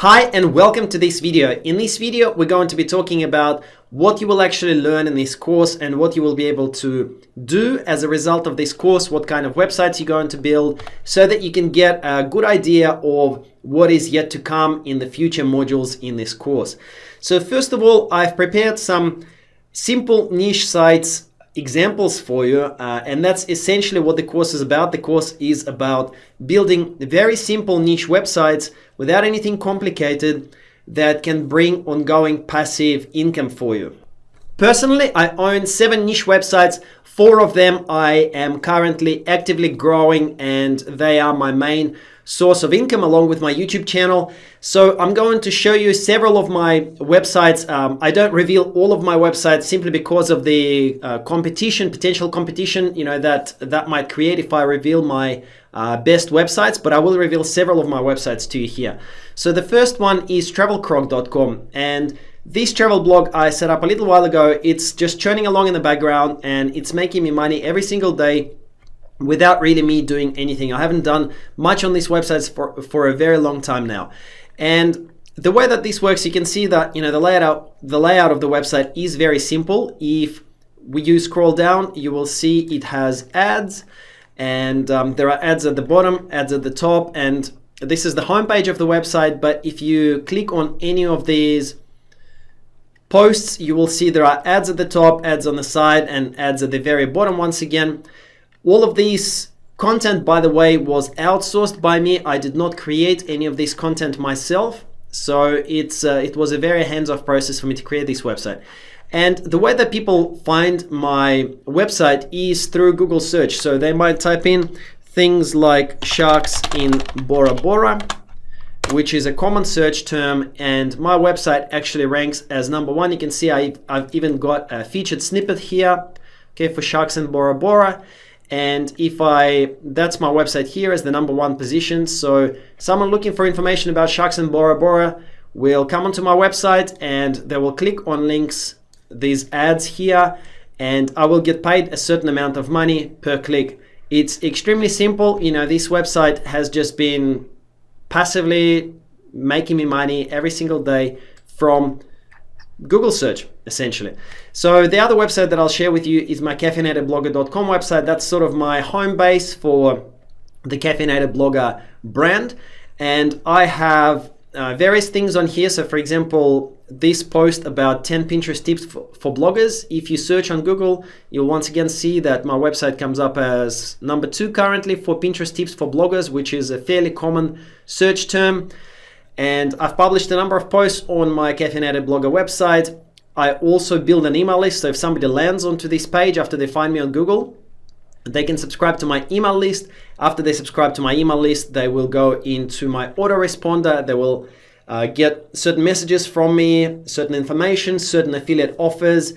Hi and welcome to this video. In this video, we're going to be talking about what you will actually learn in this course and what you will be able to do as a result of this course, what kind of websites you're going to build so that you can get a good idea of what is yet to come in the future modules in this course. So first of all, I've prepared some simple niche sites examples for you uh, and that's essentially what the course is about. The course is about building very simple niche websites without anything complicated that can bring ongoing passive income for you. Personally i own seven niche websites. Four of them i am currently actively growing and they are my main source of income along with my YouTube channel. So I'm going to show you several of my websites. Um, I don't reveal all of my websites simply because of the uh, competition, potential competition, you know, that that might create if I reveal my uh, best websites, but I will reveal several of my websites to you here. So the first one is travelcrog.com and this travel blog I set up a little while ago. It's just churning along in the background and it's making me money every single day without really me doing anything. I haven't done much on these websites for, for a very long time now. And the way that this works, you can see that you know the layout the layout of the website is very simple. If we use scroll down, you will see it has ads and um, there are ads at the bottom, ads at the top, and this is the homepage of the website. But if you click on any of these posts, you will see there are ads at the top, ads on the side, and ads at the very bottom once again. All of these content, by the way, was outsourced by me. I did not create any of this content myself. So it's uh, it was a very hands-off process for me to create this website. And the way that people find my website is through Google search. So they might type in things like sharks in Bora Bora, which is a common search term. And my website actually ranks as number one. You can see I, I've even got a featured snippet here, okay, for sharks in Bora Bora. And if I, that's my website here as the number one position. So someone looking for information about sharks and Bora Bora will come onto my website and they will click on links, these ads here, and I will get paid a certain amount of money per click. It's extremely simple. You know, this website has just been passively making me money every single day from Google search, essentially. So the other website that I'll share with you is my caffeinatedblogger.com website. That's sort of my home base for the Caffeinated Blogger brand. And I have uh, various things on here. So for example, this post about 10 Pinterest tips for, for, bloggers. If you search on Google, you'll once again see that my website comes up as number two currently for Pinterest tips for bloggers, which is a fairly common search term. And I've published a number of posts on my Caffeinated Blogger website. I also build an email list. So if somebody lands onto this page after they find me on Google, they can subscribe to my email list. After they subscribe to my email list, they will go into my autoresponder. They will uh, get certain messages from me, certain information, certain affiliate offers.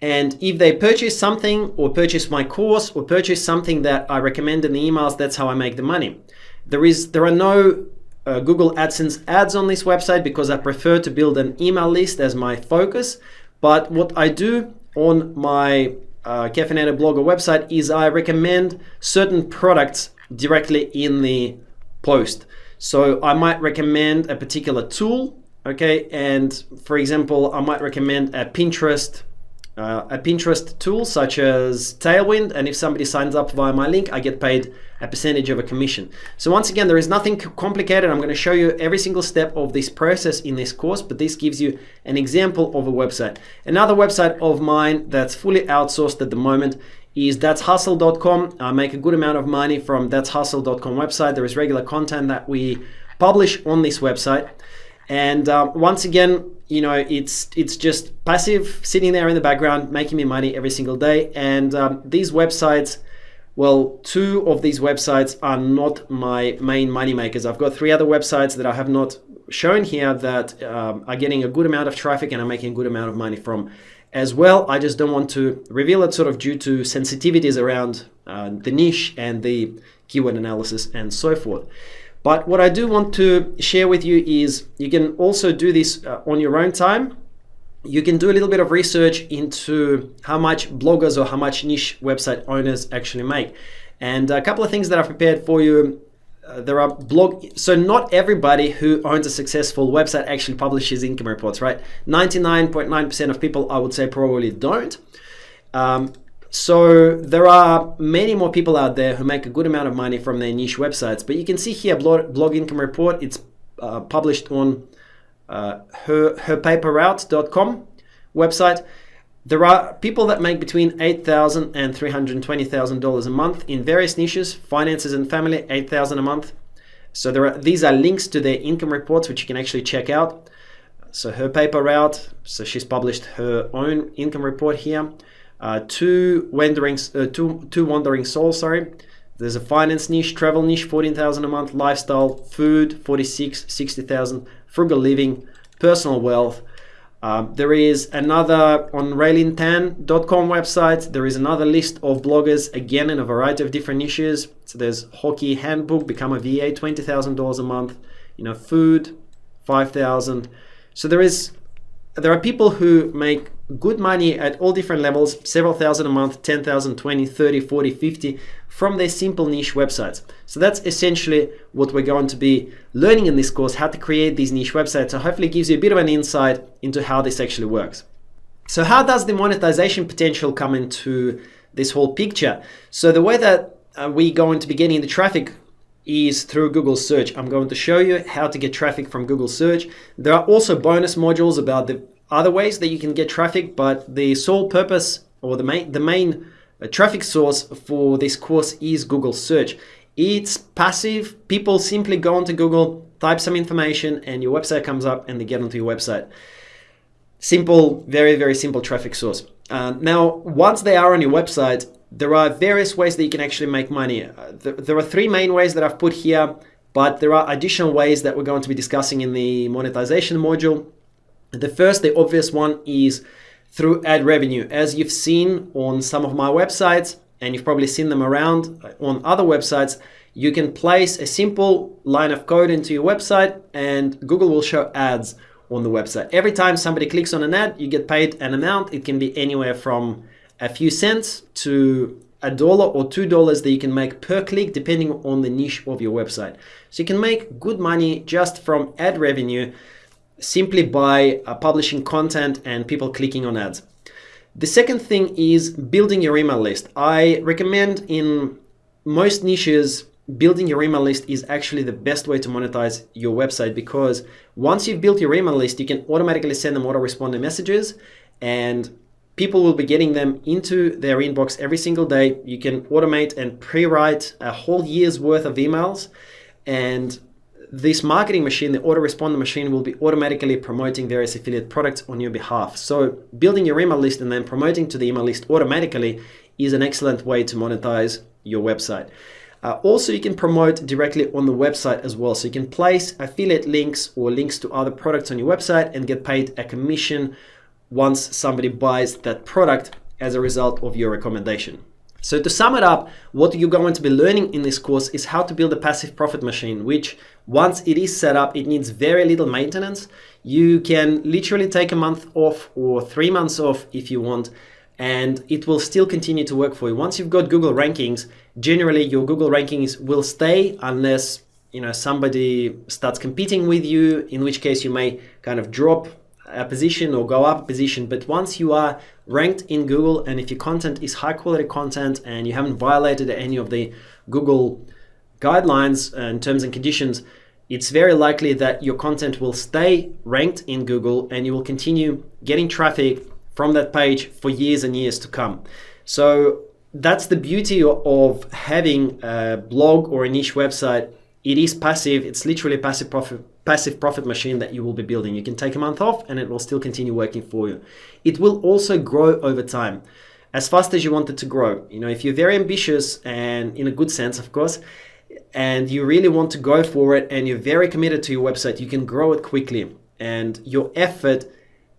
And if they purchase something or purchase my course or purchase something that I recommend in the emails, that's how I make the money. There is there are no uh, Google AdSense ads on this website because I prefer to build an email list as my focus. But what I do on my uh, Caffeinated Blogger website is I recommend certain products directly in the post. So I might recommend a particular tool, okay? And for example, I might recommend a Pinterest uh, a Pinterest tool such as Tailwind, and if somebody signs up via my link, I get paid a percentage of a commission. So once again, there is nothing complicated. I'm going to show you every single step of this process in this course, but this gives you an example of a website. Another website of mine that's fully outsourced at the moment is that'shustle.com. I make a good amount of money from that'shustle.com website. There is regular content that we publish on this website. And uh, once again, you know, it's it's just passive, sitting there in the background, making me money every single day. And um, these websites, well, two of these websites are not my main money makers. I've got three other websites that I have not shown here that um, are getting a good amount of traffic and I'm making a good amount of money from as well. I just don't want to reveal it sort of due to sensitivities around uh, the niche and the keyword analysis and so forth. But what I do want to share with you is you can also do this uh, on your own time. You can do a little bit of research into how much bloggers or how much niche website owners actually make. And a couple of things that I've prepared for you uh, there are blog so not everybody who owns a successful website actually publishes income reports right 99.9% of people i would say probably don't um, so there are many more people out there who make a good amount of money from their niche websites but you can see here blog, blog income report it's uh, published on uh, her herpaperroute.com website there are people that make between $8,000 and $320,000 a month in various niches, finances and family, 8,000 a month. So there are, these are links to their income reports, which you can actually check out. So her paper route, so she's published her own income report here. Uh, two wandering, uh, two, two wandering souls, sorry. There's a finance niche, travel niche, 14,000 a month, lifestyle, food, 46, 60,000, frugal living, personal wealth, um, there is another on raelyntan.com website. There is another list of bloggers, again in a variety of different niches. So there's hockey handbook, become a VA, twenty thousand dollars a month. You know, food, five thousand. So there is there are people who make good money at all different levels, several thousand a month, 10,000, 20, 30, 40, 50 from their simple niche websites. So that's essentially what we're going to be learning in this course, how to create these niche websites. So hopefully it gives you a bit of an insight into how this actually works. So how does the monetization potential come into this whole picture? So the way that uh, we're going to be getting the traffic is through Google search. I'm going to show you how to get traffic from Google search. There are also bonus modules about the other ways that you can get traffic, but the sole purpose or the main, the main uh, traffic source for this course is Google search. It's passive. People simply go onto Google, type some information and your website comes up and they get onto your website. Simple, very, very simple traffic source. Uh, now, once they are on your website, there are various ways that you can actually make money. Uh, there, there are three main ways that I've put here, but there are additional ways that we're going to be discussing in the monetization module. The first, the obvious one is through ad revenue. As you've seen on some of my websites, and you've probably seen them around uh, on other websites, you can place a simple line of code into your website and Google will show ads on the website. Every time somebody clicks on an ad, you get paid an amount. It can be anywhere from a few cents to a dollar or two dollars that you can make per click depending on the niche of your website. So you can make good money just from ad revenue simply by uh, publishing content and people clicking on ads. The second thing is building your email list. I recommend in most niches, building your email list is actually the best way to monetize your website because once you've built your email list, you can automatically send them autoresponder messages and people will be getting them into their inbox every single day. You can automate and pre-write a whole year's worth of emails and this marketing machine, the autoresponder machine, will be automatically promoting various affiliate products on your behalf. So building your email list and then promoting to the email list automatically is an excellent way to monetize your website. Uh, also, you can promote directly on the website as well. So you can place affiliate links or links to other products on your website and get paid a commission once somebody buys that product as a result of your recommendation. So to sum it up, what you're going to be learning in this course is how to build a passive profit machine, which once it is set up, it needs very little maintenance. You can literally take a month off or three months off if you want, and it will still continue to work for you. Once you've got Google rankings, generally your Google rankings will stay unless you know somebody starts competing with you, in which case you may kind of drop a position or go up a position. But once you are ranked in Google and if your content is high quality content and you haven't violated any of the Google guidelines uh, and terms and conditions, it's very likely that your content will stay ranked in Google and you will continue getting traffic from that page for years and years to come. So that's the beauty of having a blog or a niche website. It is passive. It's literally passive profit passive profit machine that you will be building. You can take a month off and it will still continue working for you. It will also grow over time as fast as you want it to grow. You know, if you're very ambitious and in a good sense, of course, and you really want to go for it and you're very committed to your website, you can grow it quickly and your effort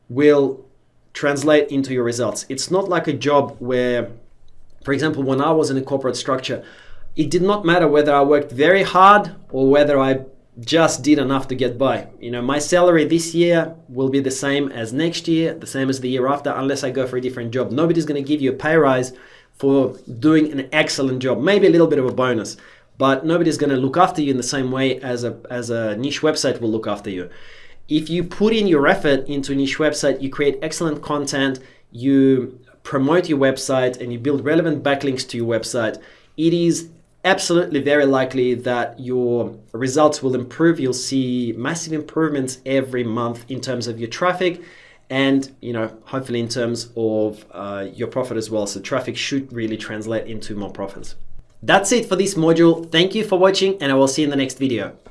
will translate into your results. It's not like a job where, for example, when I was in a corporate structure, it did not matter whether I worked very hard or whether I just did enough to get by. You know, my salary this year will be the same as next year, the same as the year after, unless I go for a different job. Nobody's going to give you a pay rise for doing an excellent job, maybe a little bit of a bonus. but nobody's going to look after you in the same way as a, as a niche website will look after you. If you put in your effort into a niche website, you create excellent content, you promote your website and you build relevant backlinks to your website, it is absolutely very likely that your results will improve. You'll see massive improvements every month in terms of your traffic and you know hopefully in terms of uh, your profit as well. So traffic should really translate into more profits. That's it for this module. Thank you for watching and I will see you in the next video.